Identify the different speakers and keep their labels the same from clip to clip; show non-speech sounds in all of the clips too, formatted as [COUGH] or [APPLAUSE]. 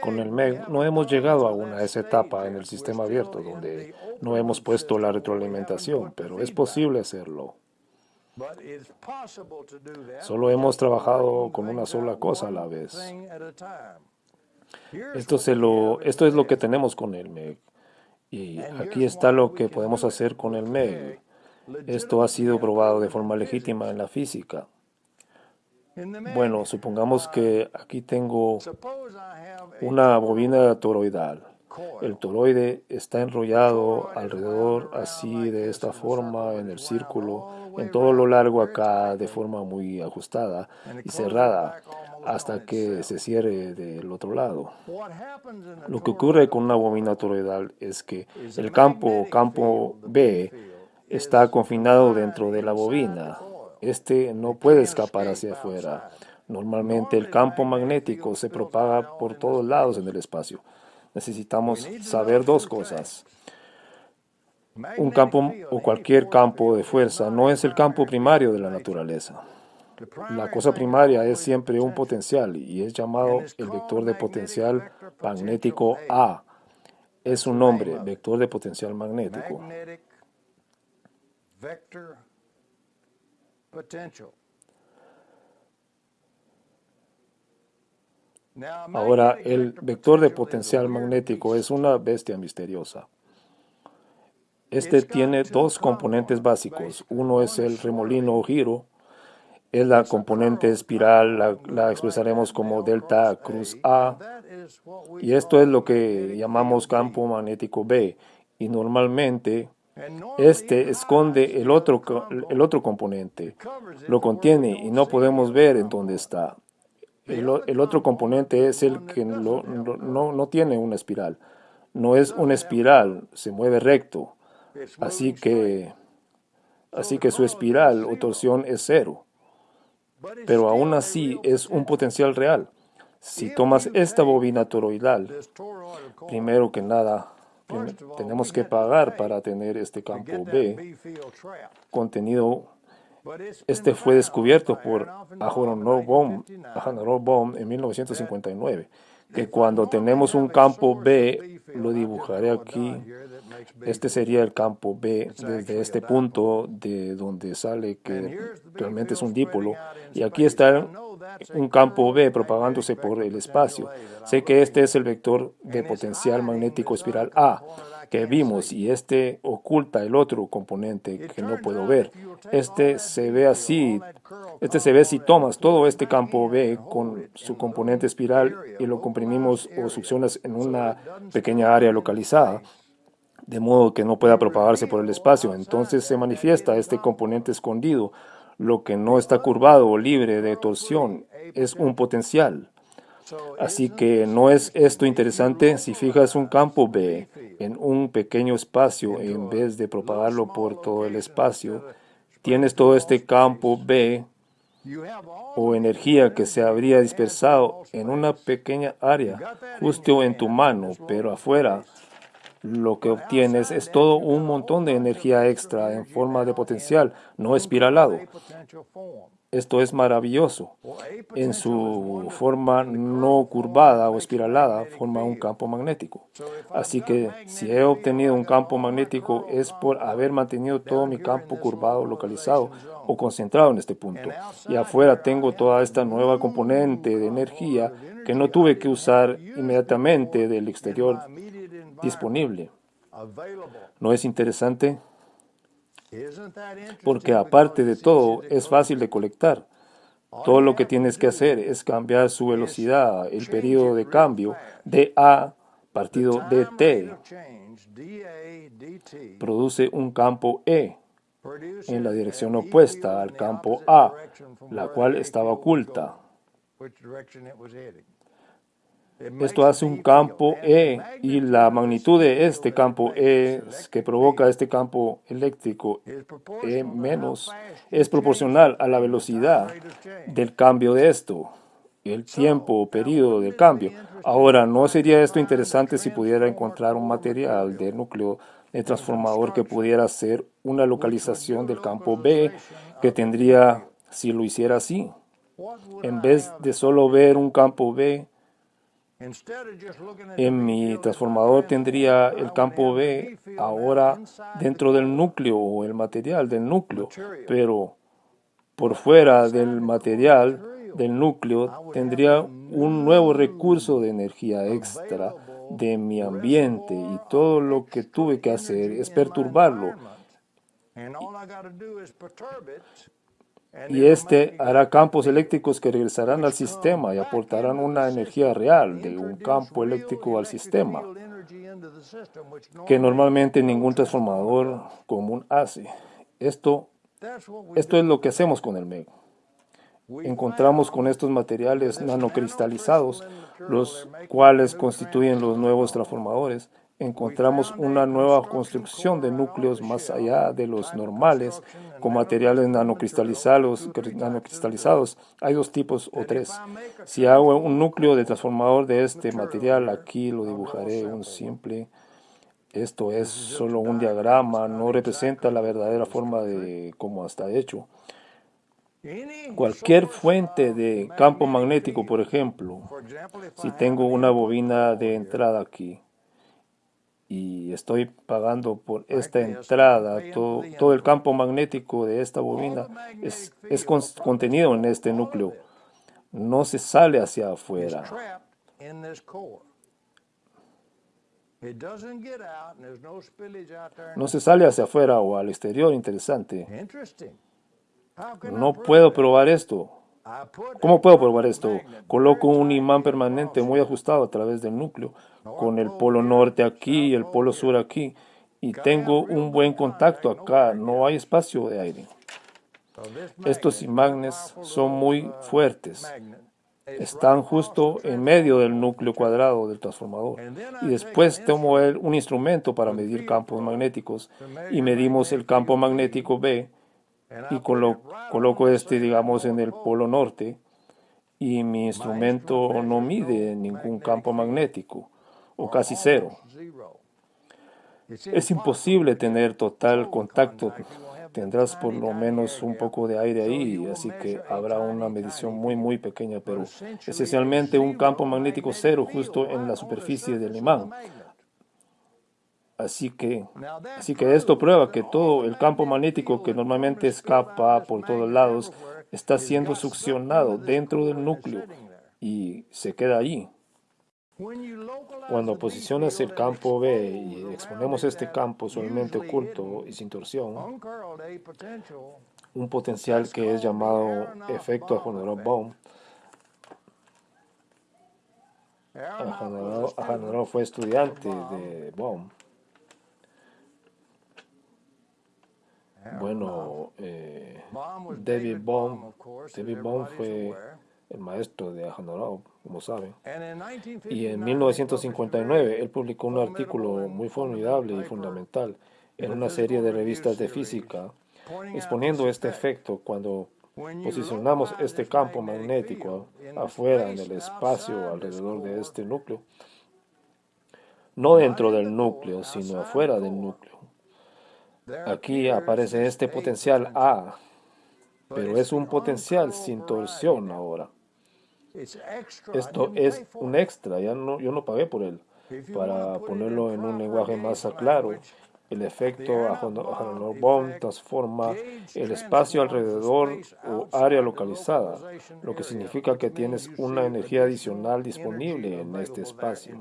Speaker 1: Con el MEG no hemos llegado aún a esa etapa en el sistema abierto donde no hemos puesto la retroalimentación, pero es posible hacerlo. Solo hemos trabajado con una sola cosa a la vez. Esto, se lo, esto es lo que tenemos con el MEG. Y aquí está lo que podemos hacer con el MEG. Esto ha sido probado de forma legítima en la física. Bueno, supongamos que aquí tengo una bobina toroidal. El toroide está enrollado alrededor así de esta forma en el círculo, en todo lo largo acá de forma muy ajustada y cerrada hasta que se cierre del otro lado. Lo que ocurre con una bobina toroidal es que el campo, campo B, está confinado dentro de la bobina. Este no puede escapar hacia afuera. Normalmente el campo magnético se propaga por todos lados en el espacio. Necesitamos saber dos cosas. Un campo o cualquier campo de fuerza no es el campo primario de la naturaleza. La cosa primaria es siempre un potencial y es llamado el vector de potencial magnético A. Es un nombre, vector de potencial magnético. Ahora, el vector de potencial magnético es una bestia misteriosa. Este tiene dos componentes básicos. Uno es el remolino o giro, es la componente espiral, la, expresaremos como delta cruz A, y esto es lo que llamamos campo magnético B, y normalmente este esconde el otro, el otro componente, lo contiene y no podemos ver en dónde está. El, otro componente es el que no, no tiene una espiral. No es una espiral, se mueve recto. Así que, así que su espiral o torsión es cero pero aún así es un potencial real. Si tomas esta bobina toroidal, primero que nada, tenemos que pagar para tener este campo B contenido. Este fue descubierto por Aharon Bohm en 1959, que cuando tenemos un campo B, lo dibujaré aquí, este sería el campo B desde este punto de donde sale que realmente es un dipolo. Y aquí está un campo B propagándose por el espacio. Sé que este es el vector de potencial magnético espiral A que vimos y este oculta el otro componente que no puedo ver. Este se ve así, este se ve si tomas todo este campo B con su componente espiral y lo comprimimos o succionas en una pequeña área localizada de modo que no pueda propagarse por el espacio. Entonces se manifiesta este componente escondido. Lo que no está curvado o libre de torsión es un potencial. Así que no es esto interesante si fijas un campo B en un pequeño espacio en vez de propagarlo por todo el espacio, tienes todo este campo B o energía que se habría dispersado en una pequeña área justo en tu mano, pero afuera lo que obtienes es todo un montón de energía extra en forma de potencial no espiralado. Esto es maravilloso. En su forma no curvada o espiralada forma un campo magnético. Así que si he obtenido un campo magnético es por haber mantenido todo mi campo curvado localizado o concentrado en este punto. Y afuera tengo toda esta nueva componente de energía que no tuve que usar inmediatamente del exterior disponible. ¿No es interesante? Porque aparte de todo, es fácil de colectar. Todo lo que tienes que hacer es cambiar su velocidad, el periodo de cambio de A partido de T. Produce un campo E en la dirección opuesta al campo A, la cual estaba oculta. Esto hace un campo E y la magnitud de este campo E que provoca este campo eléctrico E menos es proporcional a la velocidad del cambio de esto, el tiempo o periodo del cambio. Ahora, ¿no sería esto interesante si pudiera encontrar un material de núcleo de transformador que pudiera hacer una localización del campo B que tendría si lo hiciera así? En vez de solo ver un campo B, En mi transformador tendría el campo B ahora dentro del núcleo o el material del núcleo, pero por fuera del material del núcleo tendría un nuevo recurso de energía extra de mi ambiente y todo lo que tuve que hacer es perturbarlo. Y este hará campos eléctricos que regresarán al sistema y aportarán una energía real de un campo eléctrico al sistema, que normalmente ningún transformador común hace. Esto, esto es lo que hacemos con el MEG. Encontramos con estos materiales nanocristalizados, los cuales constituyen los nuevos transformadores, encontramos una nueva construcción de núcleos más allá de los normales con materiales nanocristalizados. nanocristalizados. Hay dos tipos o tres. Si hago un núcleo de transformador de este material, aquí lo dibujaré un simple. Esto es solo un diagrama, no representa la verdadera forma de cómo está hecho. Cualquier fuente de campo magnético, por ejemplo, si tengo una bobina de entrada aquí, y estoy pagando por esta entrada, todo, todo el campo magnético de esta bobina es, es contenido en este núcleo, no se sale hacia afuera. No se sale hacia afuera o al exterior, interesante. No puedo probar esto. ¿Cómo puedo probar esto? Coloco un imán permanente muy ajustado a través del núcleo, con el polo norte aquí y el polo sur aquí, y tengo un buen contacto acá, no hay espacio de aire. Estos imanes son muy fuertes, están justo en medio del núcleo cuadrado del transformador. Y después tomo un instrumento para medir campos magnéticos y medimos el campo magnético B y coloco este, digamos, en el polo norte y mi instrumento no mide ningún campo magnético o casi cero. Es imposible tener total contacto. Tendrás por lo menos un poco de aire ahí, así que habrá una medición muy muy pequeña, pero esencialmente un campo magnético cero justo en la superficie del imán. Así que, así que esto prueba que todo el campo magnético que normalmente escapa por todos lados está siendo succionado dentro del núcleo y se queda allí. Cuando posicionas el campo B y exponemos este campo solamente oculto y sin torsión, un potencial que es llamado efecto Aharonov-Bohm, Aharonov fue estudiante de Bohm, Bueno, eh, David Bohm, David Bohm fue el maestro de Aharonov, como saben. Y en 1959 él publicó un artículo muy formidable y fundamental en una serie de revistas de física exponiendo este efecto cuando posicionamos este campo magnético afuera en el espacio alrededor de este núcleo, no dentro del núcleo, sino afuera del núcleo. Aquí aparece este potencial A, pero es un potencial sin torsión ahora. Esto es un extra, ya no, yo no pagué por él. Para ponerlo en un lenguaje más claro, el efecto Aharonov-Bohm transforma el espacio alrededor o área localizada, lo que significa que tienes una energía adicional disponible en este espacio.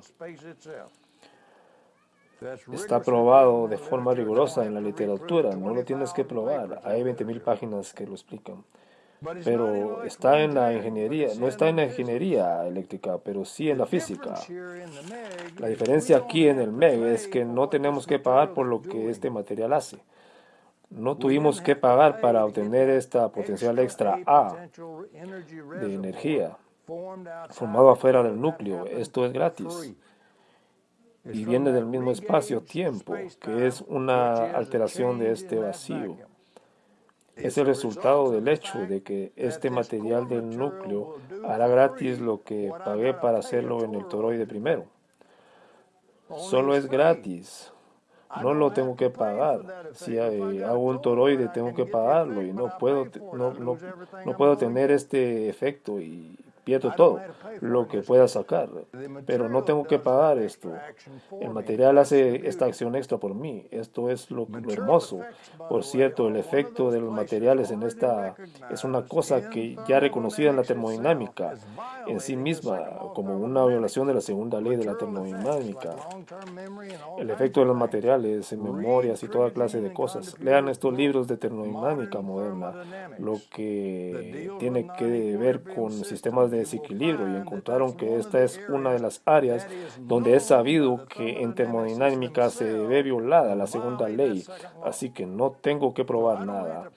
Speaker 1: Está probado de forma rigurosa en la literatura, no lo tienes que probar. Hay 20.000 páginas que lo explican. Pero está en la ingeniería, no está en la ingeniería eléctrica, pero sí en la física. La diferencia aquí en el MEG es que no tenemos que pagar por lo que este material hace. No tuvimos que pagar para obtener esta potencial extra A de energía formado afuera del núcleo. Esto es gratis y viene del mismo espacio-tiempo, que es una alteración de este vacío. Es el resultado del hecho de que este material del núcleo hará gratis lo que pagué para hacerlo en el toroide primero. Solo es gratis. No lo tengo que pagar. Si hago un toroide, tengo que pagarlo y no puedo, no, no, no puedo tener este efecto y pierdo todo lo que pueda sacar, pero no tengo que pagar esto. El material hace esta acción extra por mí. Esto es lo, hermoso. Por cierto, el efecto de los materiales en esta es una cosa que ya reconocida en la termodinámica en sí misma como una violación de la segunda ley de la termodinámica. El efecto de los materiales en memorias y toda clase de cosas. Lean estos libros de termodinámica moderna, lo que tiene que ver con sistemas de desequilibrio y encontraron que esta es una de las áreas donde es sabido que en termodinámica se ve violada la segunda ley, así que no tengo que probar nada.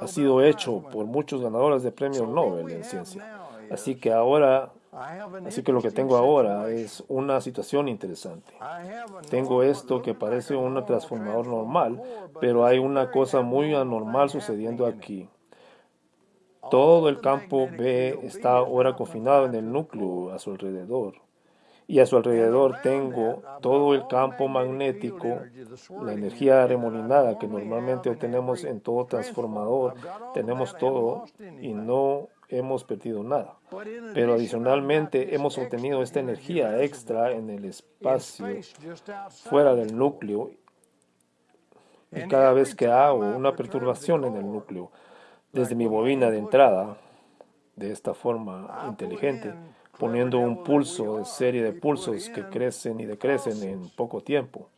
Speaker 1: Ha sido hecho por muchos ganadores de premios Nobel en ciencia. Así que ahora Así que lo que tengo ahora es una situación interesante. Tengo esto que parece un transformador normal, pero hay una cosa muy anormal sucediendo aquí. Todo el campo B está ahora confinado en el núcleo a su alrededor. Y a su alrededor tengo todo el campo magnético, la energía remolinada que normalmente obtenemos en todo transformador. Tenemos todo y no hemos perdido nada. Pero adicionalmente hemos obtenido esta energía extra en el espacio fuera del núcleo. Y cada vez que hago una perturbación en el núcleo, desde mi bobina de entrada, de esta forma inteligente, poniendo un pulso de serie de pulsos que crecen y decrecen en poco tiempo.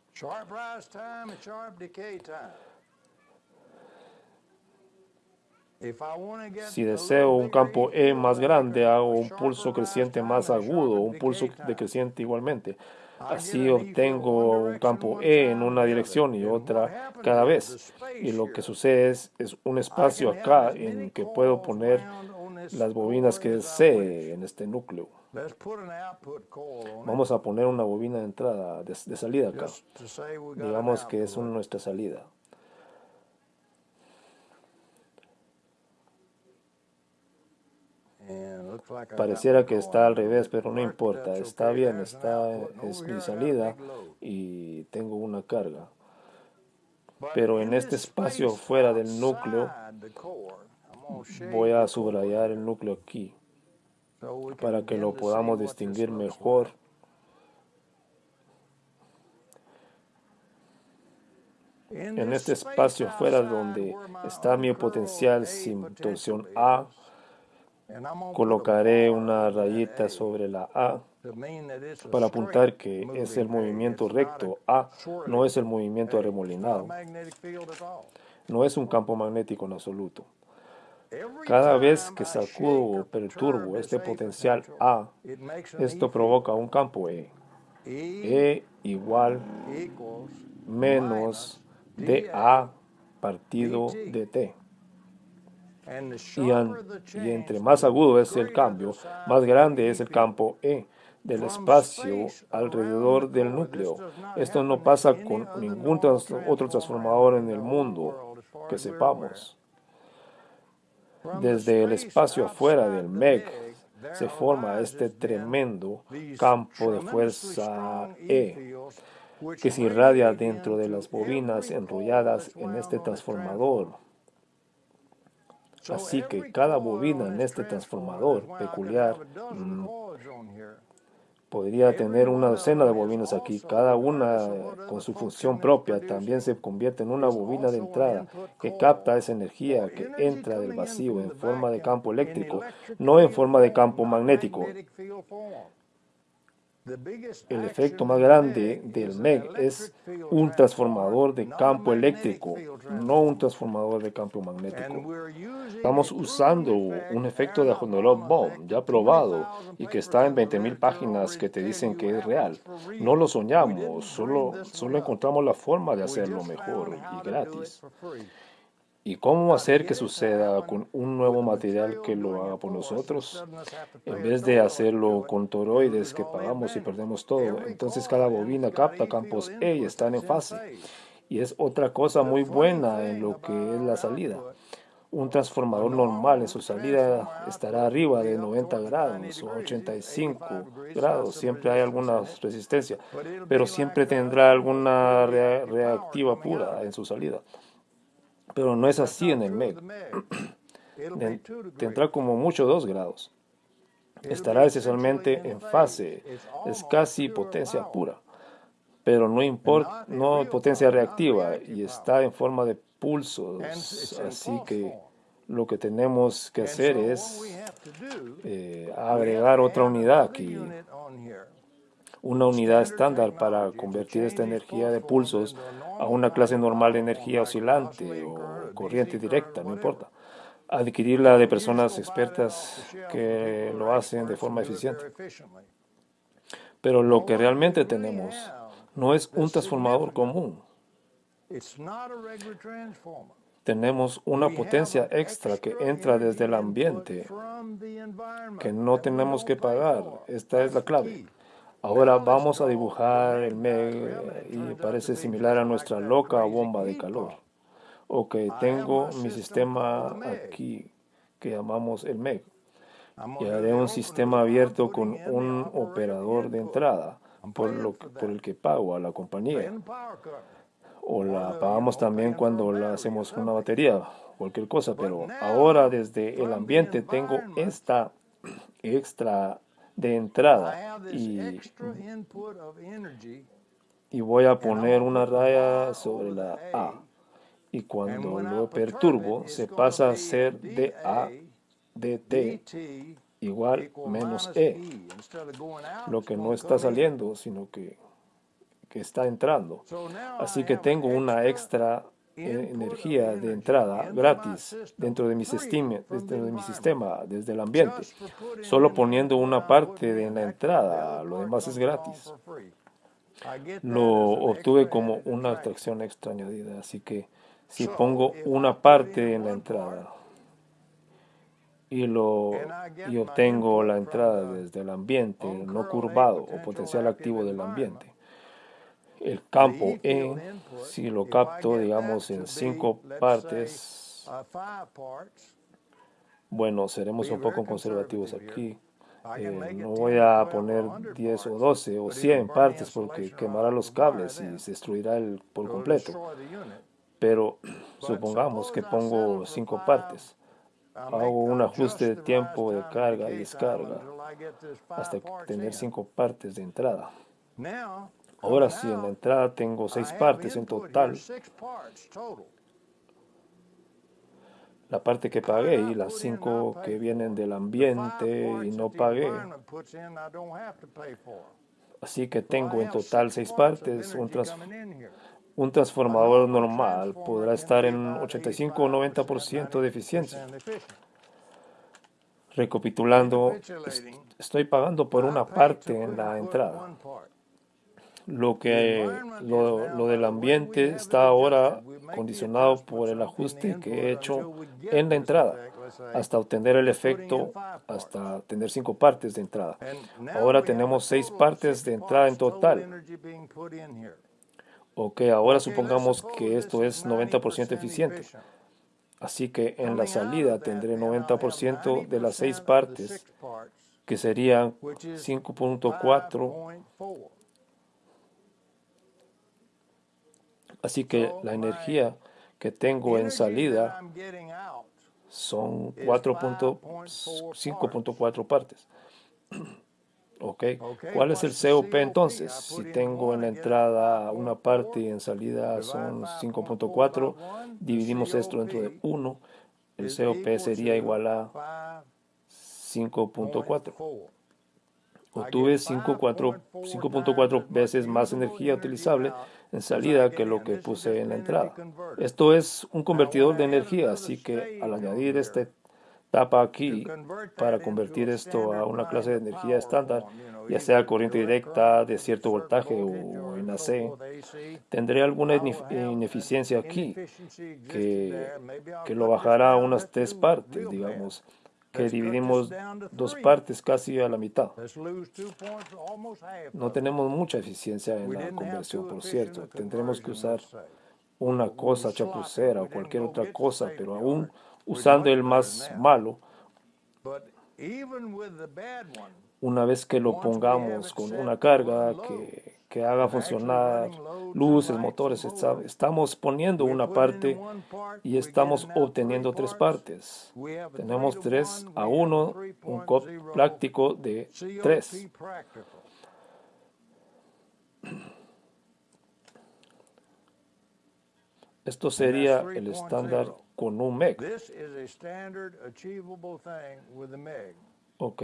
Speaker 1: Si deseo un campo E más grande, hago un pulso creciente más agudo, un pulso decreciente igualmente. Así obtengo un campo E en una dirección y otra cada vez. Y lo que sucede es, un espacio acá en que puedo poner las bobinas que desee en este núcleo. Vamos a poner una bobina de entrada, de, salida acá. Digamos que es nuestra salida. Pareciera que está al revés, pero no importa. Está bien, está, es mi salida y tengo una carga. Pero en este espacio fuera del núcleo, voy a subrayar el núcleo aquí para que lo podamos distinguir mejor. En este espacio fuera donde está mi potencial sin torsión A, Colocaré una rayita sobre la A para apuntar que es el movimiento recto. A no es el movimiento arremolinado. No es un campo magnético en absoluto. Cada vez que sacudo o perturbo este potencial A, esto provoca un campo E. E igual menos dA partido dt. Y, entre más agudo es el cambio, más grande es el campo E del espacio alrededor del núcleo. Esto no pasa con ningún otro transformador en el mundo que sepamos. Desde el espacio afuera del MEG se forma este tremendo campo de fuerza E que se irradia dentro de las bobinas enrolladas en este transformador. Así que cada bobina en este transformador peculiar mm, podría tener una docena de bobinas aquí, cada una con su función propia, también se convierte en una bobina de entrada que capta esa energía que entra del vacío en forma de campo eléctrico, no en forma de campo magnético. El efecto más grande del MEG es un transformador de campo eléctrico, no un transformador de campo magnético. Estamos usando un efecto de Honorop Bomb ya probado y que está en 20.000 páginas que te dicen que es real. No lo soñamos, solo, solo encontramos la forma de hacerlo mejor y gratis. ¿Y cómo hacer que suceda con un nuevo material que lo haga por nosotros? En vez de hacerlo con toroides que pagamos y perdemos todo, entonces cada bobina capta campos E y están en fase. Y es otra cosa muy buena en lo que es la salida. Un transformador normal en su salida estará arriba de 90 grados o 85 grados. Siempre hay alguna resistencia, pero siempre tendrá alguna reactiva pura en su salida Pero no es así en el MEG. [CLEARS THROAT] Tendrá como mucho 2 grados. Estará esencialmente en fase, es casi potencia pura, pero no importa, no potencia reactiva y está en forma de pulsos, así que lo que tenemos que hacer es eh, agregar otra unidad aquí, una unidad estándar para convertir esta energía de pulsos a una clase normal de energía oscilante o corriente directa, no importa. Adquirirla de personas expertas que lo hacen de forma eficiente. Pero lo que realmente tenemos no es un transformador común tenemos una potencia extra que entra desde el ambiente que no tenemos que pagar. Esta es la clave. Ahora vamos a dibujar el MEG y parece similar a nuestra loca bomba de calor. Ok, tengo mi sistema aquí que llamamos el MEG. Y haré un sistema abierto con un operador de entrada por, lo, por el que pago a la compañía o la apagamos también cuando la hacemos una batería, cualquier cosa, pero ahora desde el ambiente tengo esta extra de entrada. Y, y voy a poner una raya sobre la A. Y cuando lo perturbo se pasa a ser DA dt igual menos E, lo que no está saliendo, sino que que está entrando. Así que tengo una extra e-, energía de entrada gratis dentro de, mi sistema, dentro de mi sistema, desde el ambiente, solo poniendo una parte de la entrada, lo demás es gratis. Lo obtuve como una atracción extra añadida, así que si pongo una parte en la entrada y, lo, y obtengo la entrada desde el ambiente no curvado o potencial activo del ambiente, el campo en, si lo capto, digamos, en cinco partes, bueno, seremos un poco conservativos aquí. Eh, no voy a poner 10 o 12 o 100 partes porque quemará los cables y se destruirá el por completo. Pero supongamos que pongo 5 partes. Hago un ajuste de tiempo de carga y descarga hasta tener 5 partes de entrada. Ahora sí, en la entrada tengo seis partes en total. La parte que pagué y las cinco que vienen del ambiente y no pagué. Así que tengo en total seis partes. Un, un transformador normal podrá estar en 85 o 90% de eficiencia. Recapitulando, estoy pagando por una parte en la entrada lo que lo, del ambiente está ahora condicionado por el ajuste que he hecho en la entrada hasta obtener el efecto, hasta tener cinco partes de entrada. Ahora tenemos seis partes de entrada en total. Ok, ahora supongamos que esto es 90% eficiente. Así que en la salida tendré 90% de las seis partes, que serían 5.4 Así que la energía que tengo en salida son 5.4 partes. Okay. ¿Cuál es el COP entonces? Si tengo en la entrada una parte y en salida son 5.4, dividimos esto dentro de 1, el COP sería igual a 5.4. Obtuve 5.4 veces más energía utilizable en salida que lo que puse en la entrada. Esto es un convertidor de energía, así que al añadir esta tapa aquí para convertir esto a una clase de energía estándar, ya sea corriente directa de cierto voltaje o en AC, tendré alguna ineficiencia aquí que, que lo bajará a unas tres partes, digamos que dividimos dos partes casi a la mitad. No tenemos mucha eficiencia en la conversión, por cierto. Tendremos que usar una cosa chapucera o cualquier otra cosa, pero aún usando el más malo, una vez que lo pongamos con una carga que, que haga funcionar luces, motores. Estamos poniendo una parte y estamos obteniendo tres partes. Tenemos tres a uno, un COP práctico de tres. Esto sería el estándar con un MEG. Ok,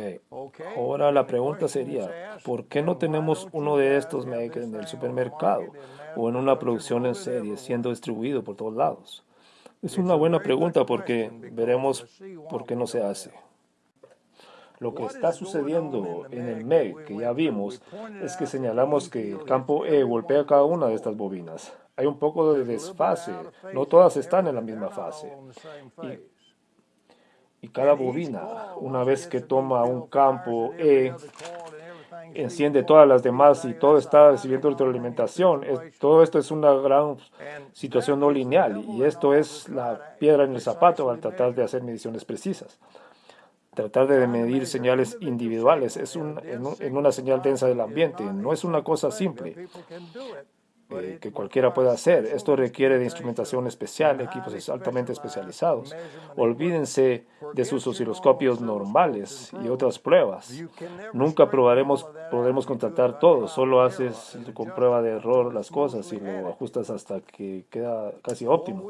Speaker 1: ahora la pregunta sería, ¿por qué no tenemos uno de estos MEG en el supermercado o en una producción en serie siendo distribuido por todos lados? Es una buena pregunta porque veremos por qué no se hace. Lo que está sucediendo en el MEG que ya vimos es que señalamos que el campo E golpea cada una de estas bobinas. Hay un poco de desfase. No todas están en la misma fase. Y, cada bobina, una vez que toma un campo E, enciende todas las demás y todo está recibiendo retroalimentación. todo esto es una gran situación no lineal y esto es la piedra en el zapato al tratar de hacer mediciones precisas. Tratar de medir señales individuales es en una señal densa del ambiente. No es una cosa simple. Eh, que cualquiera pueda hacer. Esto requiere de instrumentación especial, equipos altamente especializados. Olvídense de sus osciloscopios normales y otras pruebas. Nunca probaremos, podremos contratar todo, solo haces con prueba de error las cosas y lo ajustas hasta que queda casi óptimo.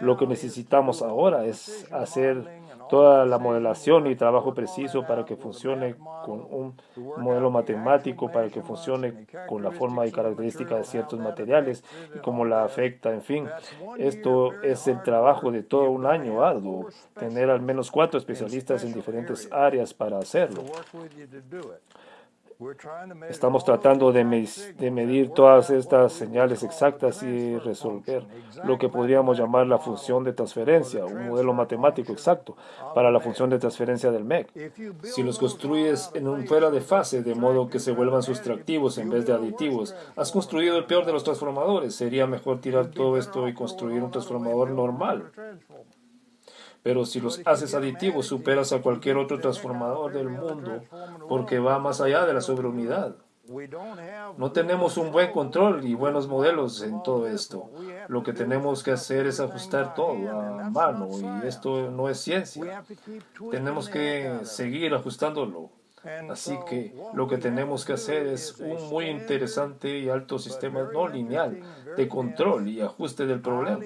Speaker 1: Lo que necesitamos ahora es hacer toda la modelación y trabajo preciso para que funcione con un modelo matemático, para que funcione con la forma y característica de ciertos materiales y cómo la afecta, en fin. Esto es el trabajo de todo un año arduo, tener al menos cuatro especialistas en diferentes áreas para hacerlo. Estamos tratando de, medir todas estas señales exactas y resolver lo que podríamos llamar la función de transferencia, un modelo matemático exacto para la función de transferencia del MEC. Si los construyes en un fuera de fase, de modo que se vuelvan sustractivos en vez de aditivos, has construido el peor de los transformadores. Sería mejor tirar todo esto y construir un transformador normal. Pero si los haces aditivos, superas a cualquier otro transformador del mundo porque va más allá de la sobreunidad. No tenemos un buen control y buenos modelos en todo esto. Lo que tenemos que hacer es ajustar todo a mano y esto no es ciencia. Tenemos que seguir ajustándolo. Así que lo que tenemos que hacer es un muy interesante y alto sistema no lineal de control y ajuste del problema.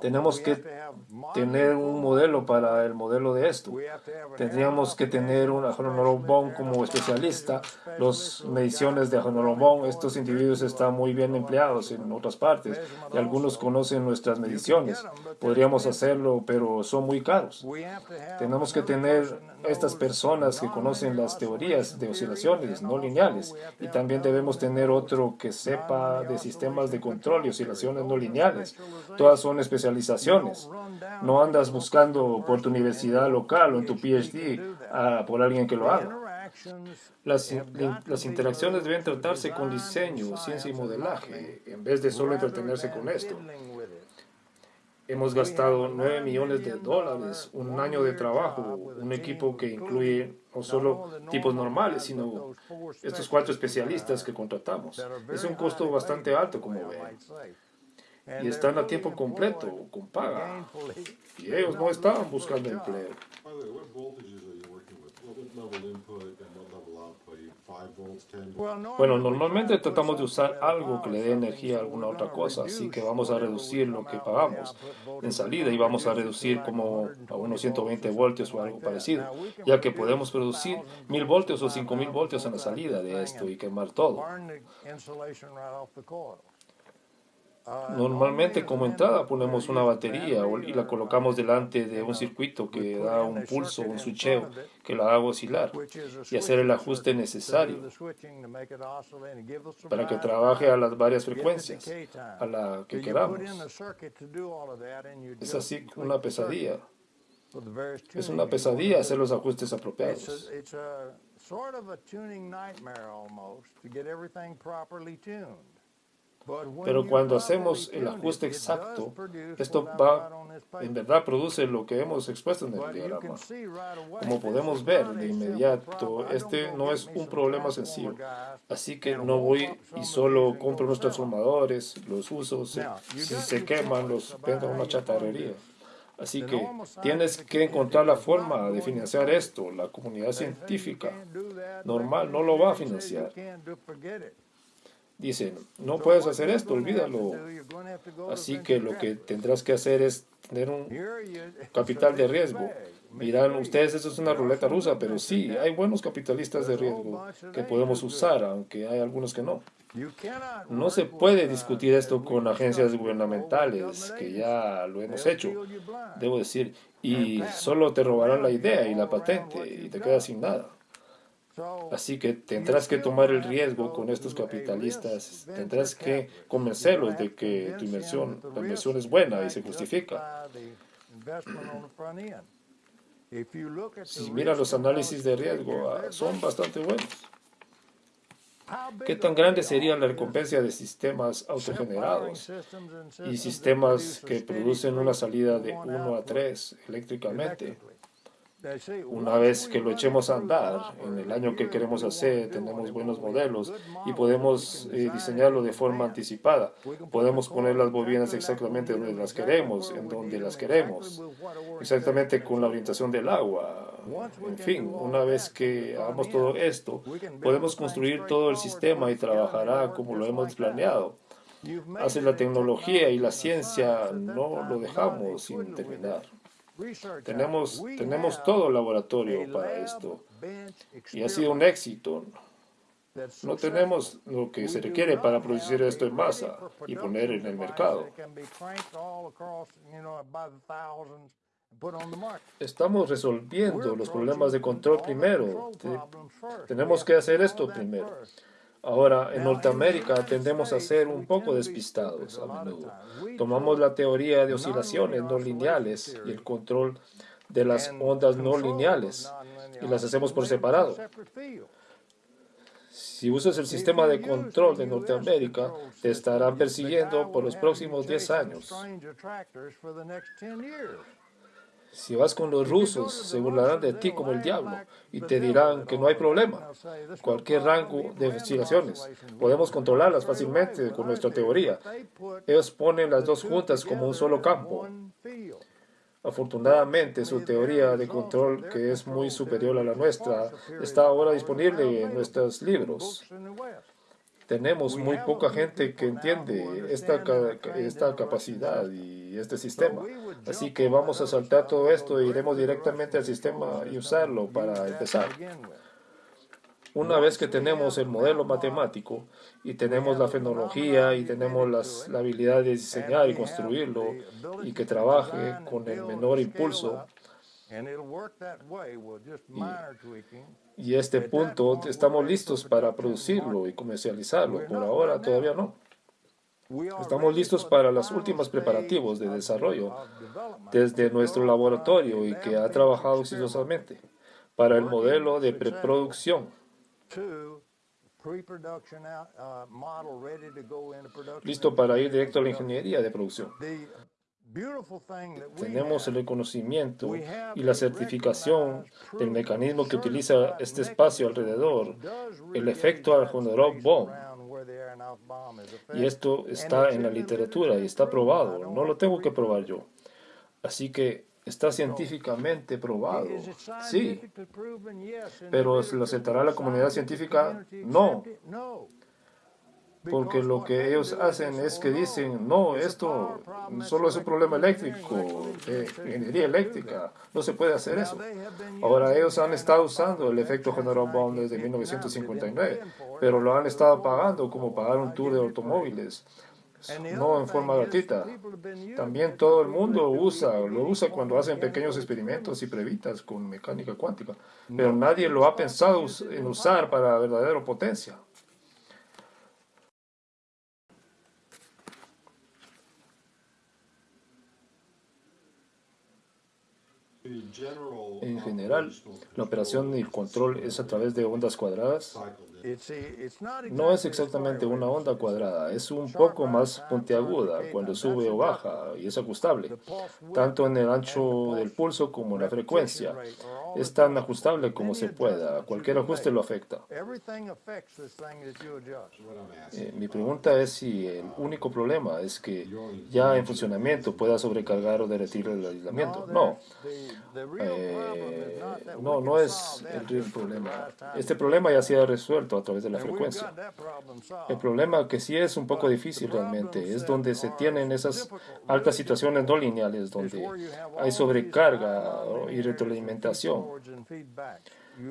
Speaker 1: Tenemos que tener un modelo para el modelo de esto. Tendríamos que tener un Ajonolobón como especialista. Las mediciones de Ajonolobón, estos individuos están muy bien empleados en otras partes y algunos conocen nuestras mediciones. Podríamos hacerlo, pero son muy caros. Tenemos que tener estas personas que conocen las teorías de oscilaciones no lineales y también debemos tener otro que sepa de sistemas de control y oscilaciones no lineales. Todas son especializaciones. No andas buscando por tu universidad local o en tu PhD ah, por alguien que lo haga. Las, las, interacciones deben tratarse con diseño, ciencia y modelaje, en vez de solo entretenerse con esto. Hemos gastado 9 millones de dólares, un año de trabajo, un equipo que incluye no solo tipos normales, sino estos cuatro especialistas que contratamos. Es un costo bastante alto, como ven. Y están a tiempo completo, con paga. Y ellos no estaban buscando empleo. Bueno, normalmente tratamos de usar algo que le dé energía a alguna otra cosa, así que vamos a reducir lo que pagamos. En salida y vamos a reducir como a unos 120 voltios o algo parecido, ya que podemos producir 1000 voltios o 5000 voltios en la salida de esto y quemar todo. Normalmente como entrada ponemos una batería y la colocamos delante de un circuito que da un pulso, un switcheo que la haga oscilar y hacer el ajuste necesario para que trabaje a las varias frecuencias a la que queramos. Es así una pesadilla. Es una pesadilla hacer los ajustes apropiados. Pero cuando hacemos el ajuste exacto, esto va, en verdad produce lo que hemos expuesto en el diagrama. Como podemos ver de inmediato, este no es un problema sencillo. Así que no voy y solo compro unos transformadores, los uso, si se queman, los vendo a una chatarrería. Así que tienes que encontrar la forma de financiar esto. La comunidad científica normal no lo va a financiar. Dicen, no puedes hacer esto, olvídalo. Así que lo que tendrás que hacer es tener un capital de riesgo. Miran ustedes, eso es una ruleta rusa, pero sí, hay buenos capitalistas de riesgo que podemos usar, aunque hay algunos que no. No se puede discutir esto con agencias gubernamentales, que ya lo hemos hecho, debo decir, y solo te robarán la idea y la patente y te quedas sin nada. Así que tendrás que tomar el riesgo con estos capitalistas, tendrás que convencerlos de que tu inversión, la inversión es buena y se justifica. Si miras los análisis de riesgo, ah, son bastante buenos. ¿Qué tan grande sería la recompensa de sistemas autogenerados y sistemas que producen una salida de 1 a 3 eléctricamente? Una vez que lo echemos a andar, en el año que queremos hacer, tenemos buenos modelos y podemos eh, diseñarlo de forma anticipada. Podemos poner las bobinas exactamente donde las queremos, en donde las queremos, exactamente con la orientación del agua. En fin, una vez que hagamos todo esto, podemos construir todo el sistema y trabajará como lo hemos planeado. Hace la tecnología y la ciencia, no lo dejamos sin terminar. Tenemos, tenemos todo el laboratorio para esto y ha sido un éxito. No tenemos lo que se requiere para producir esto en masa y poner en el mercado. Estamos resolviendo los problemas de control primero. Tenemos que hacer esto primero. Ahora, en Norteamérica tendemos a ser un poco despistados a menudo. Tomamos la teoría de oscilaciones no lineales y el control de las ondas no lineales y las hacemos por separado. Si usas el sistema de control de Norteamérica, te estarán persiguiendo por los próximos 10 años. Si vas con los rusos, se burlarán de ti como el diablo y te dirán que no hay problema. Cualquier rango de oscilaciones, podemos controlarlas fácilmente con nuestra teoría. Ellos ponen las dos juntas como un solo campo. Afortunadamente, su teoría de control, que es muy superior a la nuestra, está ahora disponible en nuestros libros. Tenemos muy poca gente que entiende esta, esta capacidad y este sistema. Así que vamos a saltar todo esto e iremos directamente al sistema y usarlo para empezar. Una vez que tenemos el modelo matemático y tenemos la fenología y tenemos las, la habilidad de diseñar y construirlo y que trabaje con el menor impulso, y, este punto estamos listos para producirlo y comercializarlo. Por ahora todavía no. Estamos listos para los últimos preparativos de desarrollo desde nuestro laboratorio y que ha trabajado exitosamente para el modelo de preproducción. Listo para ir directo a la ingeniería de producción. Tenemos el reconocimiento y la certificación del mecanismo que utiliza este espacio alrededor, el efecto Arjunderov Bomb. Y esto está en la literatura y está probado, no lo tengo que probar yo. Así que está científicamente probado, sí. Pero ¿lo aceptará la comunidad científica? No porque lo que ellos hacen es que dicen, no, esto solo es un problema eléctrico, de ingeniería eléctrica, no se puede hacer eso. Ahora, ellos han estado usando el efecto General Bond desde 1959, pero lo han estado pagando como pagar un tour de automóviles, no en forma gratuita. También todo el mundo usa, lo usa cuando hacen pequeños experimentos y previtas con mecánica cuántica, pero nadie lo ha pensado en usar para verdadera potencia. En general, la operación y el control es a través de ondas cuadradas. No es exactamente una onda cuadrada, es un poco más puntiaguda cuando sube o baja y es ajustable, tanto en el ancho del pulso como en la frecuencia. Es tan ajustable como se pueda, cualquier ajuste lo afecta. Eh, mi pregunta es si el único problema es que ya en funcionamiento pueda sobrecargar o derretir el aislamiento. No, eh, no, no es el problema. Este problema ya se ha resuelto a través de la frecuencia. El problema que sí es un poco difícil realmente es donde se tienen esas altas situaciones no lineales, donde hay sobrecarga y retroalimentación.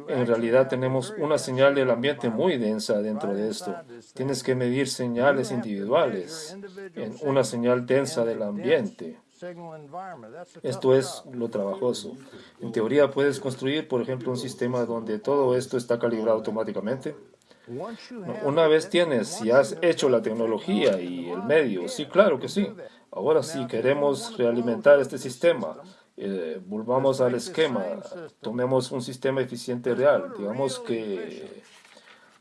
Speaker 1: En realidad tenemos una señal del ambiente muy densa dentro de esto. Tienes que medir señales individuales en una señal densa del ambiente. Esto es lo trabajoso. En teoría puedes construir, por ejemplo, un sistema donde todo esto está calibrado automáticamente. Una vez tienes, si has hecho la tecnología y el medio, sí, claro que sí. Ahora sí, queremos realimentar este sistema. Eh, volvamos al esquema, tomemos un sistema eficiente real, digamos que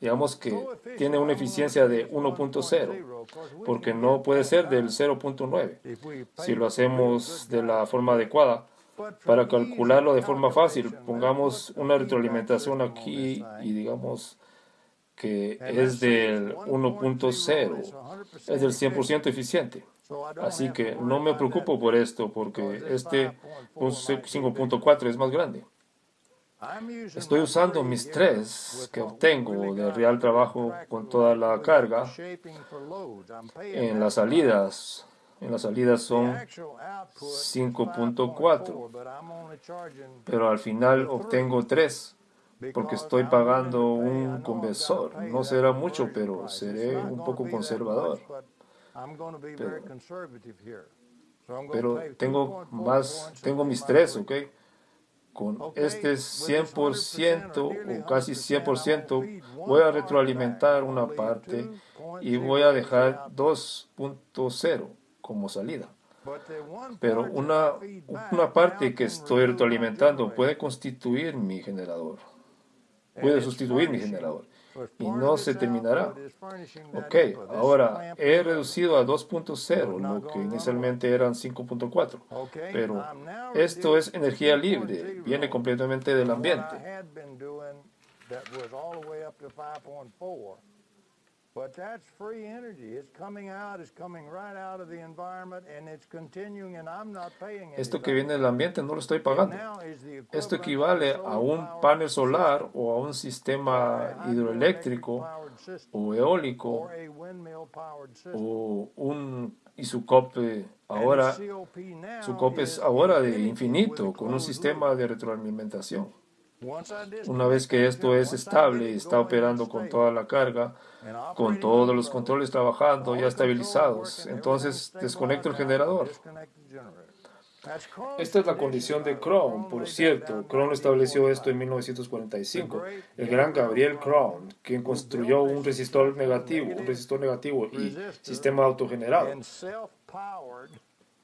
Speaker 1: digamos que tiene una eficiencia de 1.0, porque no puede ser del 0.9. Si lo hacemos de la forma adecuada, para calcularlo de forma fácil, pongamos una retroalimentación aquí y digamos que es del 1.0, es del 100% eficiente. Así que no me preocupo por esto, porque este 5.4 es más grande. Estoy usando mis tres que obtengo de real trabajo con toda la carga en las salidas. En las salidas son 5.4, pero al final obtengo 3 porque estoy pagando un conversor. No será mucho, pero seré un poco conservador. Pero, tengo más, tengo mis tres, ¿ok? Con este 100% o casi 100% voy a retroalimentar una parte y voy a dejar 2.0 como salida. Pero una, una parte que estoy retroalimentando puede constituir mi generador puede sustituir mi generador y no se terminará. Ok, ahora he reducido a 2.0, lo que inicialmente eran 5.4, pero esto es energía libre, viene completamente del ambiente. Esto que viene del ambiente no lo estoy pagando. Esto equivale a un panel solar o a un sistema hidroeléctrico o eólico o un y su COP ahora su COP es ahora de infinito con un sistema de retroalimentación. Una vez que esto es estable y está operando con toda la carga, con todos los controles trabajando ya estabilizados, entonces desconecto el generador. Esta es la condición de Crown, por cierto. Crown estableció esto en 1945. El gran Gabriel Crown, quien construyó un resistor negativo, un resistor negativo y sistema autogenerado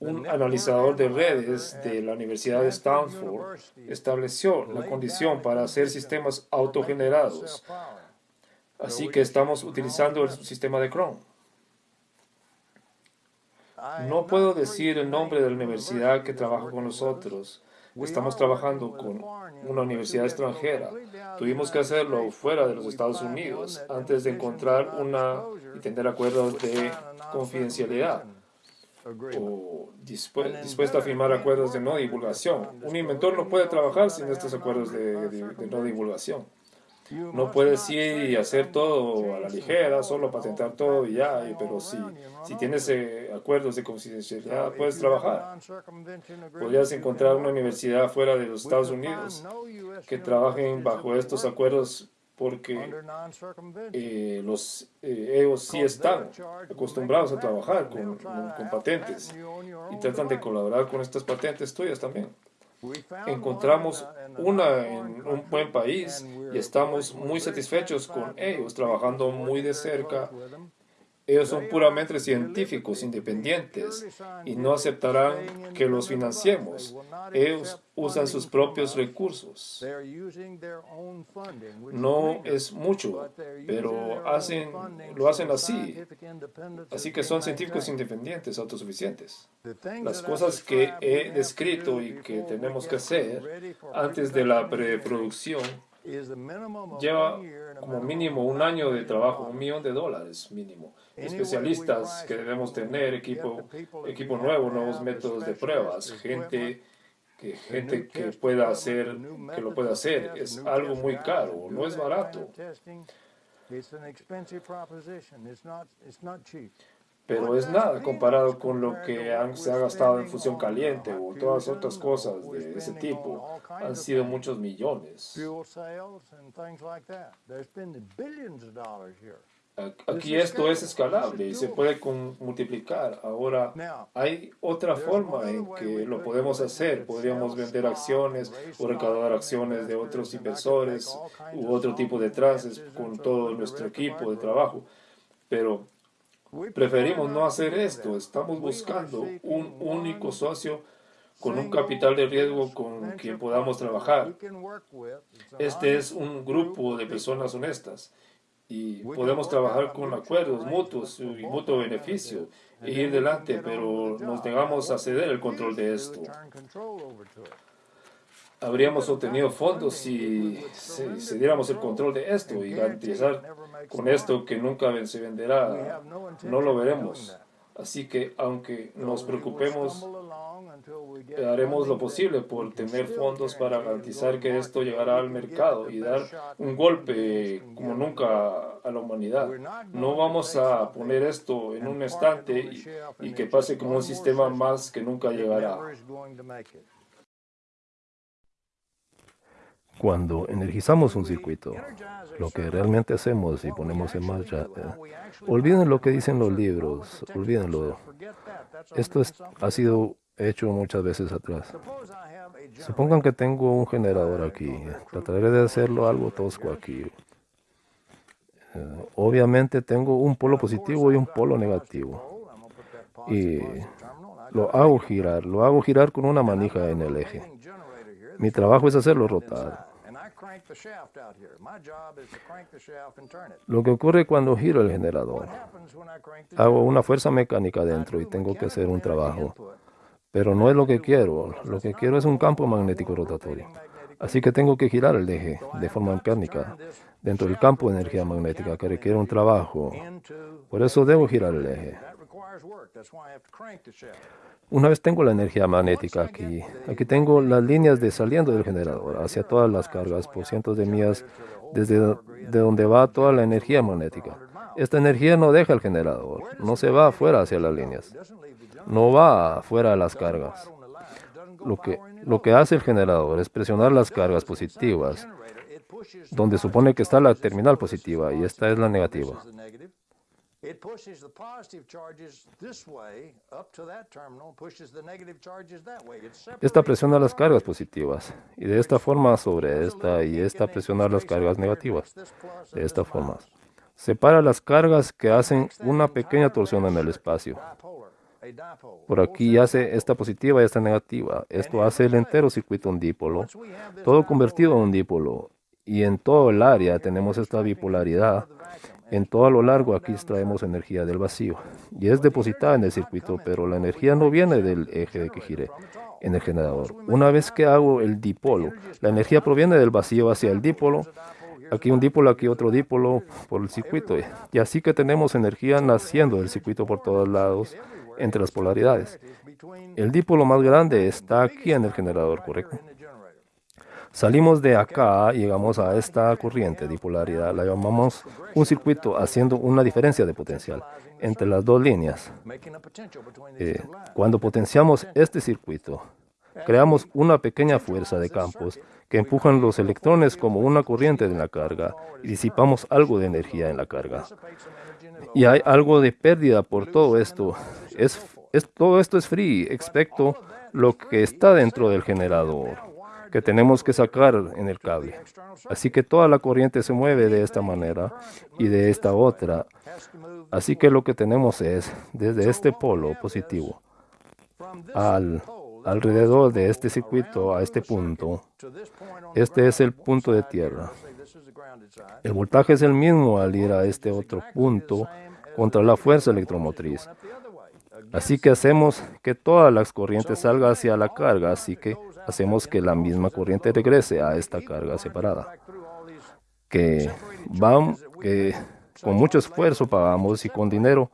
Speaker 1: un analizador de redes de la Universidad de Stanford estableció la condición para hacer sistemas autogenerados. Así que estamos utilizando el sistema de Chrome. No puedo decir el nombre de la universidad que trabaja con nosotros. Estamos trabajando con una universidad extranjera. Tuvimos que hacerlo fuera de los Estados Unidos antes de encontrar una y tener acuerdos de confidencialidad o dispuesto a firmar acuerdos de no divulgación. Un inventor no puede trabajar sin estos acuerdos de, no divulgación. No puedes ir y hacer todo a la ligera, solo patentar todo y ya, pero si, si tienes eh, acuerdos de confidencialidad, puedes trabajar. Podrías encontrar una universidad fuera de los Estados Unidos que trabajen bajo estos acuerdos porque eh, los eh, ellos sí están acostumbrados a trabajar con, con, patentes y tratan de colaborar con estas patentes tuyas también. Encontramos una en un buen país y estamos muy satisfechos con ellos, trabajando muy de cerca Ellos son puramente científicos independientes y no aceptarán que los financiemos. Ellos usan sus propios recursos. No es mucho, pero lo hacen así. Así que son científicos independientes, autosuficientes. Las cosas que he descrito y que tenemos que hacer antes de la preproducción lleva como mínimo un año de trabajo, un millón de dólares mínimo. Especialistas que debemos tener, equipo, equipo nuevo, nuevos métodos de pruebas, gente que gente que pueda hacer, que lo pueda hacer, es algo muy caro, no es barato pero es nada comparado con lo que se ha gastado en fusión caliente o todas otras cosas de ese tipo. Han sido muchos millones. Aquí esto es escalable y se puede multiplicar. Ahora, hay otra forma en que lo podemos hacer. Podríamos vender acciones o recaudar acciones de otros inversores u otro tipo de trances con todo nuestro equipo de trabajo. Pero Preferimos no hacer esto. Estamos buscando un único socio con un capital de riesgo con quien podamos trabajar. Este es un grupo de personas honestas y podemos trabajar con acuerdos mutuos y mutuo beneficio e ir delante, pero nos negamos a ceder el control de esto. habríamos obtenido fondos si, si, diéramos el control. de esto y garantizar con esto que nunca se venderá. No lo veremos. Así que aunque nos preocupemos, haremos lo posible por tener fondos para garantizar que esto llegará al mercado y dar un golpe como nunca a la humanidad. No vamos a poner esto en un estante y, y que pase como un sistema más que nunca llegará.
Speaker 2: Cuando energizamos un circuito, lo que realmente hacemos y ponemos en marcha, eh, olviden lo que dicen los libros, olvídenlo. Esto ha sido hecho muchas veces atrás. Supongan que tengo un generador aquí. Trataré de hacerlo algo tosco aquí. Eh, obviamente tengo un polo positivo y un polo negativo. Y lo hago girar, lo hago girar con una manija en el eje. Mi trabajo es hacerlo rotar. Lo que ocurre cuando giro el generador, hago una fuerza mecánica dentro y tengo que hacer un trabajo. Pero no es lo que quiero. Lo que quiero es un campo magnético rotatorio. Así que tengo que girar el eje de forma mecánica dentro del campo de energía magnética que requiere un trabajo. Por eso debo girar el eje. Una vez tengo la energía magnética aquí, aquí tengo las líneas de saliendo del generador hacia todas las cargas por cientos de millas desde de donde va toda la energía magnética. Esta energía no deja el generador, no se va afuera hacia las líneas, no va afuera de las cargas. Lo que, lo que hace el generador es presionar las cargas positivas, donde supone que está la terminal positiva y esta es la negativa. Esta presiona las cargas positivas y de esta forma sobre esta y esta presiona las cargas negativas. De esta forma. Separa las cargas que hacen una pequeña torsión en el espacio. Por aquí hace esta positiva y esta negativa. Esto hace el entero circuito un dipolo, todo convertido en un dipolo. Y en todo el área tenemos esta bipolaridad en todo lo largo aquí extraemos energía del vacío y es depositada en el circuito, pero la energía no viene del eje de que gire en el generador. Una vez que hago el dipolo, la energía proviene del vacío hacia el dipolo, aquí un dipolo, aquí otro dipolo por el circuito. Y así que tenemos energía naciendo del circuito por todos lados entre las polaridades. El dipolo más grande está aquí en el generador, ¿correcto? Salimos de acá llegamos a esta corriente de polaridad, la llamamos un circuito haciendo una diferencia de potencial entre las dos líneas. Eh, cuando potenciamos este circuito, creamos una pequeña fuerza de campos que empujan los electrones como una corriente de la carga y disipamos algo de energía en la carga. Y hay algo de pérdida por todo esto. Es, todo esto es free, excepto lo que está dentro del generador que tenemos que sacar en el cable. Así que toda la corriente se mueve de esta manera y de esta otra. Así que lo que tenemos es, desde este polo positivo al alrededor de este circuito a este punto, este es el punto de tierra. El voltaje es el mismo al ir a este otro punto contra la fuerza electromotriz. Así que hacemos que todas las corrientes salgan hacia la carga, así que hacemos que la misma corriente regrese a esta carga separada. Que van, que con mucho esfuerzo pagamos y con dinero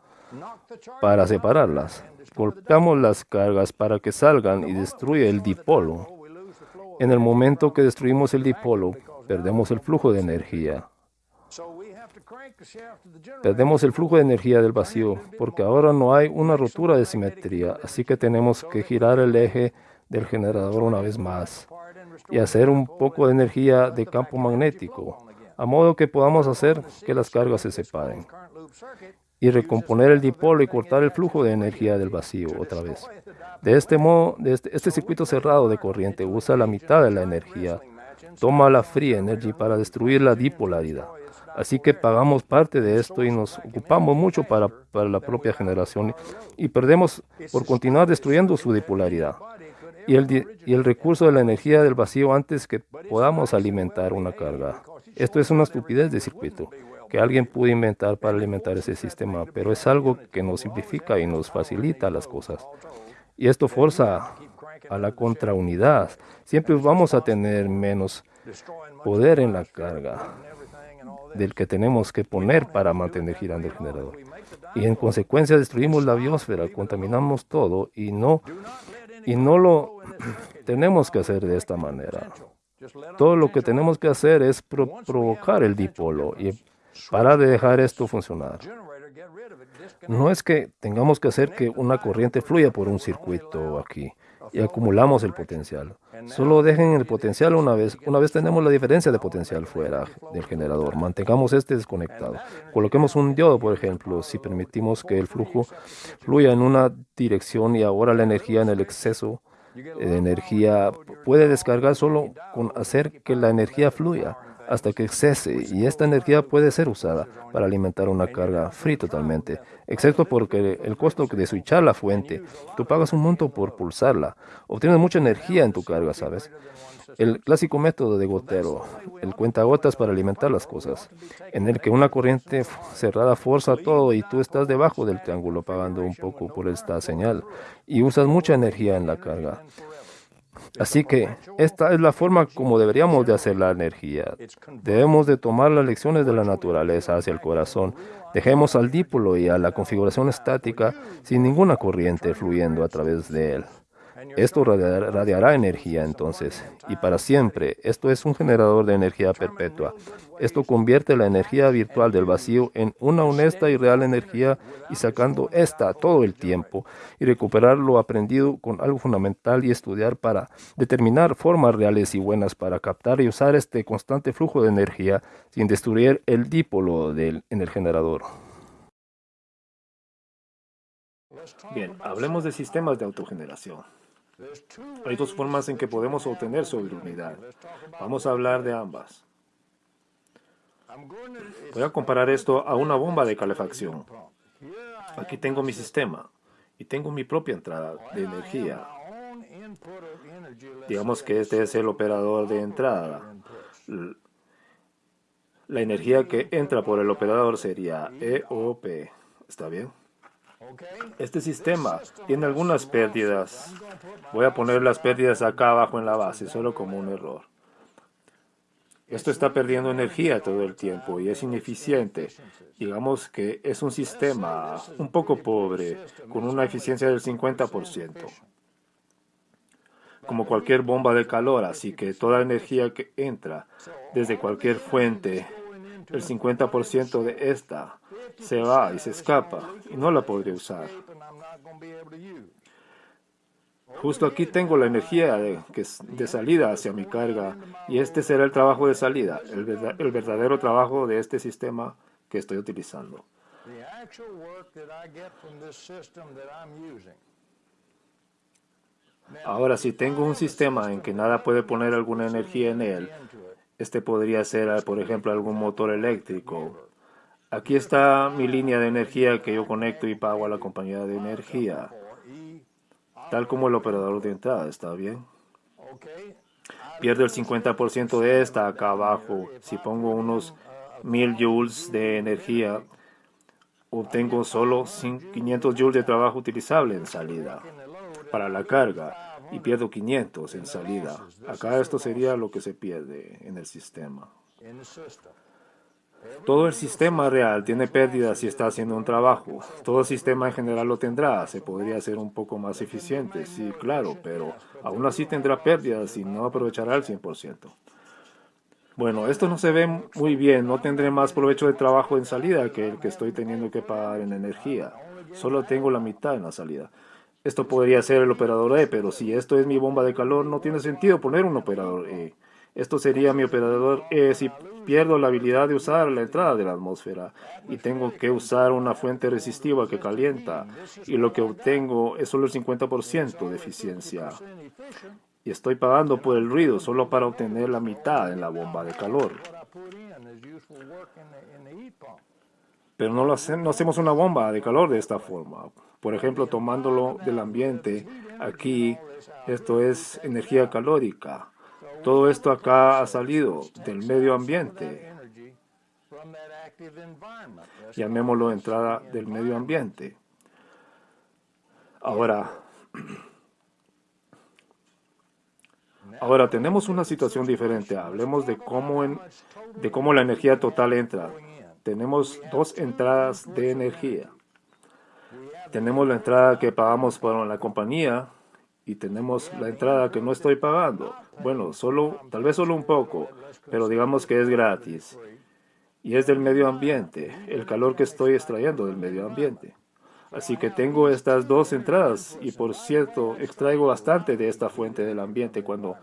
Speaker 2: para separarlas. Golpeamos las cargas para que salgan y destruye el dipolo. En el momento que destruimos el dipolo, perdemos el flujo de energía. Perdemos el flujo de energía del vacío porque ahora no hay una rotura de simetría, así que tenemos que girar el eje del generador una vez más y hacer un poco de energía de campo magnético, a modo que podamos hacer que las cargas se separen y recomponer el dipolo y cortar el flujo de energía del vacío otra vez. De este modo, este, este, circuito cerrado de corriente usa la mitad de la energía, toma la free energy para destruir la dipolaridad. Así que pagamos parte de esto y nos ocupamos mucho para, para la propia generación y perdemos por continuar destruyendo su dipolaridad y el, y el recurso de la energía del vacío antes que podamos alimentar una carga. Esto es una estupidez de circuito que alguien pudo inventar para alimentar ese sistema, pero es algo que nos simplifica y nos facilita las cosas. Y esto forza a la contraunidad. Siempre vamos a tener menos poder en la carga del que tenemos que poner para mantener girando el generador. Y en consecuencia destruimos la biosfera, contaminamos todo y no, y no lo [CLEARS THROAT] tenemos que hacer de esta manera. Todo lo que tenemos que hacer es provocar el dipolo y para dejar esto funcionar. No es que tengamos que hacer que una corriente fluya por un circuito aquí y acumulamos el potencial. Solo dejen el potencial una vez. Una vez tenemos la diferencia de potencial fuera del generador, mantengamos este desconectado. Coloquemos un diodo, por ejemplo, si permitimos que el flujo fluya en una dirección y ahora la energía en el exceso de energía puede descargar solo con hacer que la energía fluya hasta que cese y esta energía puede ser usada para alimentar una carga free totalmente, excepto porque el costo de switchar la fuente, tú pagas un monto por pulsarla, obtienes mucha energía en tu carga, ¿sabes? El clásico método de gotero, el cuentagotas para alimentar las cosas, en el que una corriente cerrada forza todo y tú estás debajo del triángulo pagando un poco por esta señal y usas mucha energía en la carga. Así que esta es la forma como deberíamos de hacer la energía. Debemos de tomar las lecciones de la naturaleza hacia el corazón. Dejemos al dipolo y a la configuración estática sin ninguna corriente fluyendo a través de él. Esto radiará energía entonces y para siempre. Esto es un generador de energía perpetua. Esto convierte la energía virtual del vacío en una honesta y real energía y sacando esta todo el tiempo y recuperar lo aprendido con algo fundamental y estudiar para determinar formas reales y buenas para captar y usar este constante flujo de energía sin destruir el dipolo del, en el generador.
Speaker 1: Bien, hablemos de sistemas de autogeneración. Hay dos formas en que podemos obtener sobriedad. Vamos a hablar de ambas. Voy a comparar esto a una bomba de calefacción. Aquí tengo mi sistema y tengo mi propia entrada de energía. Digamos que este es el operador de entrada. La energía que entra por el operador sería EOP. ¿Está bien? Este sistema tiene algunas pérdidas. Voy a poner las pérdidas acá abajo en la base, solo como un error. Esto está perdiendo energía todo el tiempo y es ineficiente. Digamos que es un sistema un poco pobre, con una eficiencia del 50%. Como cualquier bomba de calor, así que toda energía que entra desde cualquier fuente, el 50% de esta se va y se escapa y no la podré usar. Justo aquí tengo la energía de, de salida hacia mi carga y este será el trabajo de salida, el verdadero trabajo de este sistema que estoy utilizando. Ahora, si tengo un sistema en que nada puede poner alguna energía en él, este podría ser, por ejemplo, algún motor eléctrico. Aquí está mi línea de energía que yo conecto y pago a la compañía de energía, tal como el operador de entrada, ¿está bien? Pierdo el 50% de esta acá abajo. Si pongo unos 1000 joules de energía, obtengo solo 500 joules de trabajo utilizable en salida para la carga y pierdo 500 en salida. Acá esto sería lo que se pierde en el sistema. Todo el sistema real tiene pérdidas si está haciendo un trabajo. Todo sistema en general lo tendrá. Se podría hacer un poco más eficiente, sí, claro, pero aún así tendrá pérdidas y no aprovechará el 100%. Bueno, esto no se ve muy bien. No tendré más provecho de trabajo en salida que el que estoy teniendo que pagar en energía. Solo tengo la mitad en la salida. Esto podría ser el operador E, pero si esto es mi bomba de calor, no tiene sentido poner un operador E. Esto sería mi operador E si pierdo la habilidad de usar la entrada de la atmósfera y tengo que usar una fuente resistiva que calienta y lo que obtengo es solo el 50% de eficiencia. Y estoy pagando por el ruido solo para obtener la mitad en la bomba de calor. Pero no, lo no hacemos una bomba de calor de esta forma. Por ejemplo, tomándolo del ambiente, aquí esto es energía calórica. Todo esto acá ha salido del medio ambiente. Llamémoslo entrada del medio ambiente. Ahora, ahora tenemos una situación diferente. Hablemos de cómo, en, de cómo la energía total entra. Tenemos dos entradas de energía. Tenemos la entrada que pagamos por la compañía y tenemos la entrada que no estoy pagando. Bueno, solo, tal vez solo un poco, pero digamos que es gratis. Y es del medio ambiente, el calor que estoy extrayendo del medio ambiente. Así que tengo estas dos entradas y por cierto, extraigo bastante de esta fuente del ambiente cuando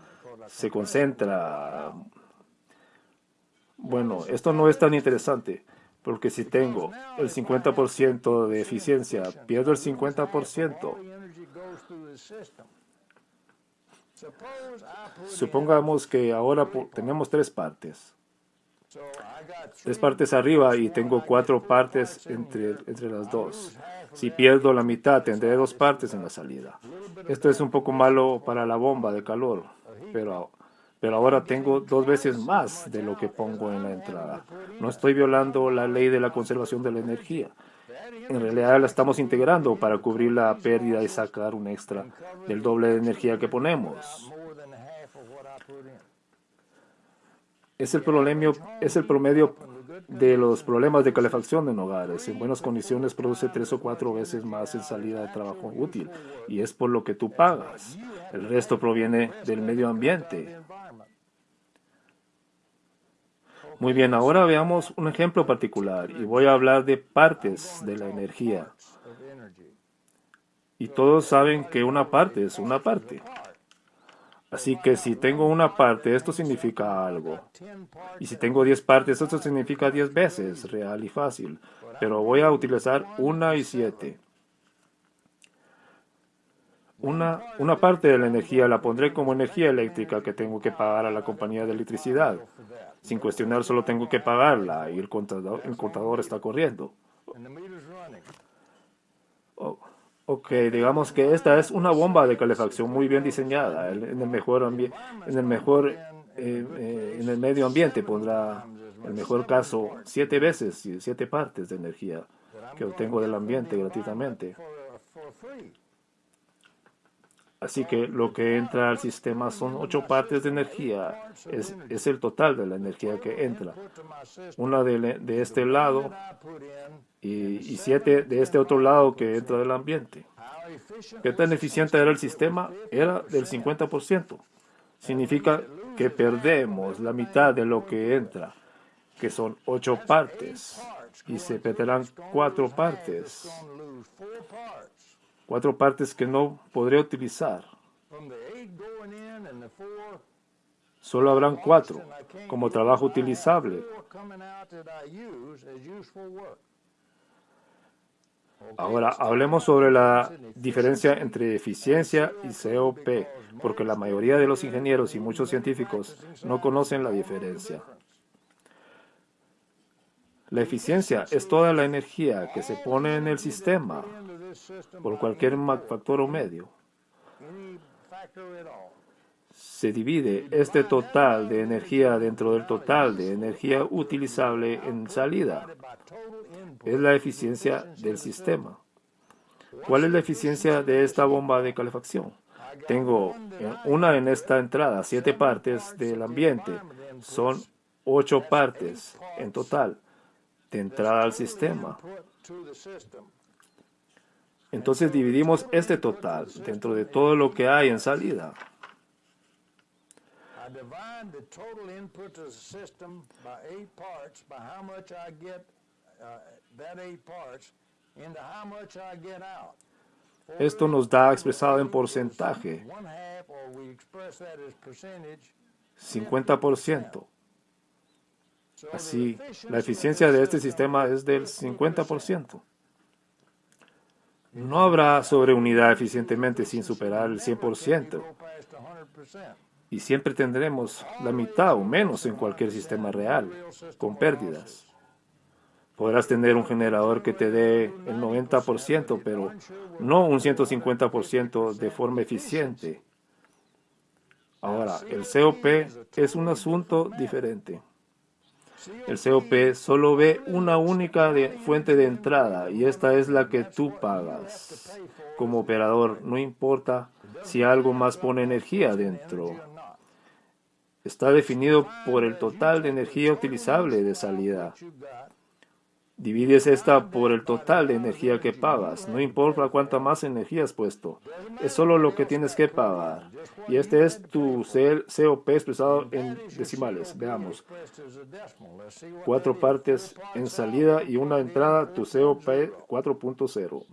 Speaker 1: se concentra. Bueno, esto no es tan interesante, porque si tengo el 50% de eficiencia, pierdo el 50%. Supongamos que ahora tenemos tres partes. Tres partes arriba y tengo cuatro partes entre, entre las dos. Si pierdo la mitad, tendré dos partes en la salida. Esto es un poco malo para la bomba de calor, pero, pero ahora tengo dos veces más de lo que pongo en la entrada. No estoy violando la ley de la conservación de la energía en realidad la estamos integrando para cubrir la pérdida y sacar un extra del doble de energía que ponemos. Es el, promedio, es el promedio de los problemas de calefacción en hogares. En buenas condiciones produce tres o cuatro veces más en salida de trabajo útil y es por lo que tú pagas. El resto proviene del medio ambiente. Muy bien, ahora veamos un ejemplo particular y voy a hablar de partes de la energía. Y todos saben que una parte es una parte. Así que si tengo una parte, esto significa algo. Y si tengo 10 partes, esto significa 10 veces, real y fácil. Pero voy a utilizar una y siete. Una, una parte de la energía la pondré como energía eléctrica que tengo que pagar a la compañía de electricidad. Sin cuestionar, solo tengo que pagarla y el contador, el contador está corriendo. Oh, ok, digamos que esta es una bomba de calefacción muy bien diseñada. En el mejor, en el mejor eh, eh, en el medio ambiente pondrá, en el mejor caso, siete veces, siete partes de energía que obtengo del ambiente gratuitamente. Así que lo que entra al sistema son ocho partes de energía. Es, el total de la energía que entra. Una de, de este lado y, siete de este otro lado que entra del ambiente. ¿Qué tan eficiente era el sistema? Era del 50%. Significa que perdemos la mitad de lo que entra, que son ocho partes, y se perderán cuatro partes cuatro partes que no podré utilizar. Solo habrán cuatro como trabajo utilizable. Ahora hablemos sobre la diferencia entre eficiencia y COP, porque la mayoría de los ingenieros y muchos científicos no conocen la diferencia. La eficiencia es toda la energía que se pone en el sistema por cualquier factor o medio. Se divide este total de energía dentro del total de energía utilizable en salida. Es la eficiencia del sistema. ¿Cuál es la eficiencia de esta bomba de calefacción? Tengo una en esta entrada, siete partes del ambiente. Son ocho partes en total de entrada al sistema. Entonces dividimos este total dentro de todo lo que hay en salida. Esto nos da expresado en porcentaje. 50%. Así, la eficiencia de este sistema es del 50%. No habrá sobreunidad eficientemente sin superar el 100%. Y siempre tendremos la mitad o menos en cualquier sistema real, con pérdidas. Podrás tener un generador que te dé el 90%, pero no un 150% de forma eficiente. Ahora, el COP es un asunto diferente. El COP solo ve una única fuente de entrada y esta es la que tú pagas. Como operador, no importa si algo más pone energía dentro. Está definido por el total de energía utilizable de salida. Divides esta por el total de energía que pagas. No importa cuánta más energía has puesto. Es solo lo que tienes que pagar. Y este es tu COP expresado en decimales. Veamos. Cuatro partes en salida y una entrada. Tu COP 4.0.